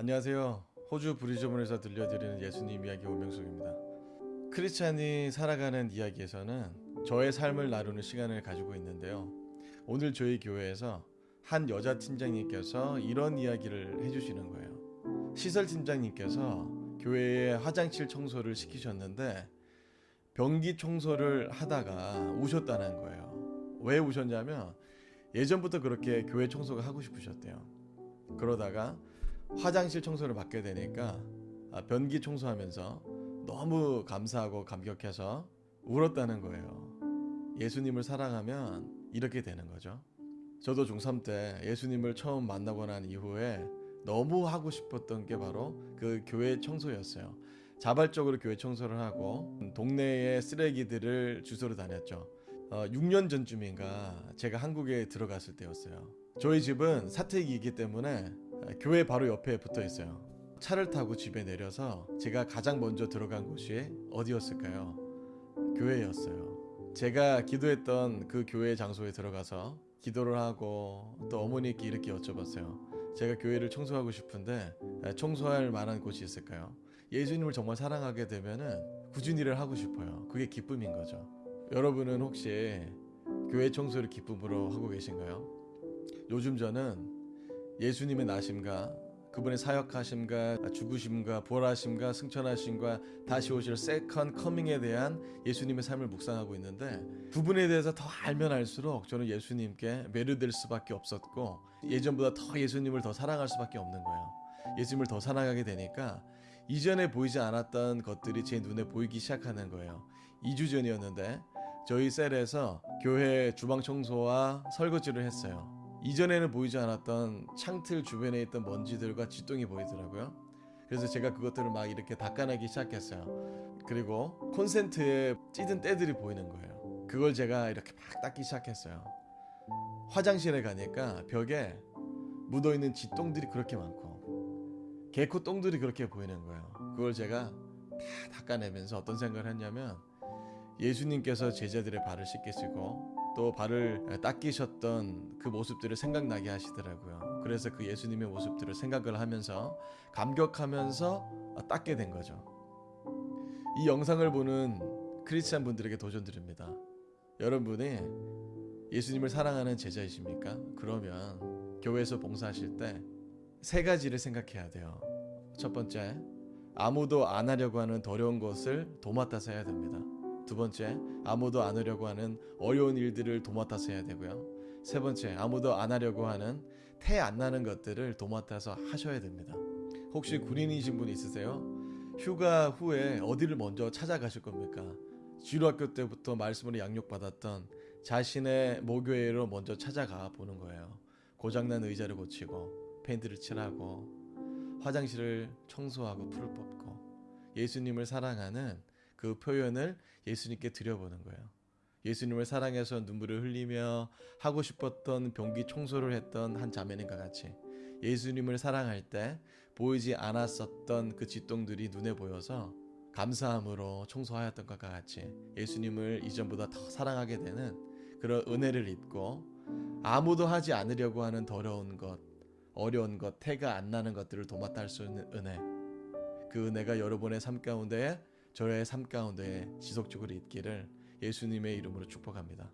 안녕하세요. 호주 브리즈번에서 들려드리는 예수님 이야기 오명숙입니다. 크리스찬이 살아가는 이야기에서는 저의 삶을 나누는 시간을 가지고 있는데요. 오늘 저희 교회에서 한 여자 팀장님께서 이런 이야기를 해주시는 거예요. 시설 팀장님께서 교회에 화장실 청소를 시키셨는데 변기 청소를 하다가 우셨다는 거예요. 왜 우셨냐면 예전부터 그렇게 교회 청소가 하고 싶으셨대요. 그러다가 화장실 청소를 맡게 되니까 아, 변기 청소하면서 너무 감사하고 감격해서 울었다는 거예요. 예수님을 사랑하면 이렇게 되는 거죠. 저도 중3 때 예수님을 처음 만나고 난 이후에 너무 하고 싶었던 게 바로 그 교회 청소였어요. 자발적으로 교회 청소를 하고 동네의 쓰레기들을 주소로 다녔죠. 어, 6년 전쯤인가 제가 한국에 들어갔을 때였어요. 저희 집은 사택이기 때문에 교회 바로 옆에 붙어 있어요. 차를 타고 집에 내려서 제가 가장 먼저 들어간 곳이 어디였을까요? 교회였어요. 제가 기도했던 그 교회 장소에 들어가서 기도를 하고 또 어머니께 이렇게 여쭤봤어요. 제가 교회를 청소하고 싶은데 청소할 만한 곳이 있을까요? 예수님을 정말 사랑하게 되면은 꾸준히 일을 하고 싶어요. 그게 기쁨인 거죠. 여러분은 혹시 교회 청소를 기쁨으로 하고 계신가요? 요즘 저는 예수님의 나심과 그분의 사역하심과 죽으심과 부활하심과 승천하심과 다시 오실 Second Coming에 대한 예수님의 삶을 묵상하고 있는데 그분에 대해서 더 알면 알수록 저는 예수님께 매료될 수밖에 없었고 예전보다 더 예수님을 더 사랑할 수밖에 없는 거예요. 예수님을 더 사랑하게 되니까 이전에 보이지 않았던 것들이 제 눈에 보이기 시작하는 거예요. 2주 전이었는데 저희 셀에서 교회 주방 청소와 설거지를 했어요. 이전에는 보이지 않았던 창틀 주변에 있던 먼지들과 쥐똥이 보이더라고요. 그래서 제가 그것들을 막 이렇게 닦아내기 시작했어요. 그리고 콘센트에 찌든 때들이 보이는 거예요. 그걸 제가 이렇게 막 닦기 시작했어요. 화장실에 가니까 벽에 묻어있는 쥐똥들이 그렇게 많고 개코 똥들이 그렇게 보이는 거예요. 그걸 제가 다 닦아내면서 어떤 생각을 했냐면 예수님께서 제자들의 발을 씻기시고 또 발을 닦이셨던 그 모습들을 생각나게 하시더라고요. 그래서 그 예수님의 모습들을 생각을 하면서 감격하면서 닦게 된 거죠. 이 영상을 보는 크리스찬 분들에게 도전드립니다. 여러분이 예수님을 사랑하는 제자이십니까? 그러면 교회에서 봉사하실 때 세 가지를 생각해야 돼요. 첫 번째, 아무도 안 하려고 하는 더러운 것을 도맡아서 해야 됩니다. 두 번째, 아무도 안 하려고 하는 어려운 일들을 도맡아서 해야 되고요. 세 번째, 아무도 안 하려고 하는 태 안 나는 것들을 도맡아서 하셔야 됩니다. 혹시 군인이신 분 있으세요? 휴가 후에 어디를 먼저 찾아가실 겁니까? 주일학교 때부터 말씀으로 양육받았던 자신의 모교회로 먼저 찾아가 보는 거예요. 고장난 의자를 고치고 페인트를 칠하고 화장실을 청소하고 풀을 뽑고 예수님을 사랑하는 그 표현을 예수님께 드려보는 거예요. 예수님을 사랑해서 눈물을 흘리며 하고 싶었던 변기 청소를 했던 한 자매님과 같이 예수님을 사랑할 때 보이지 않았었던 그 쥐똥들이 눈에 보여서 감사함으로 청소하였던 것과 같이 예수님을 이전보다 더 사랑하게 되는 그런 은혜를 입고 아무도 하지 않으려고 하는 더러운 것, 어려운 것, 태가 안 나는 것들을 도맡아 할 수 있는 은혜. 그 은혜가 여러분의 삶 가운데 저의 삶 가운데 지속적으로 있기를 예수님의 이름으로 축복합니다.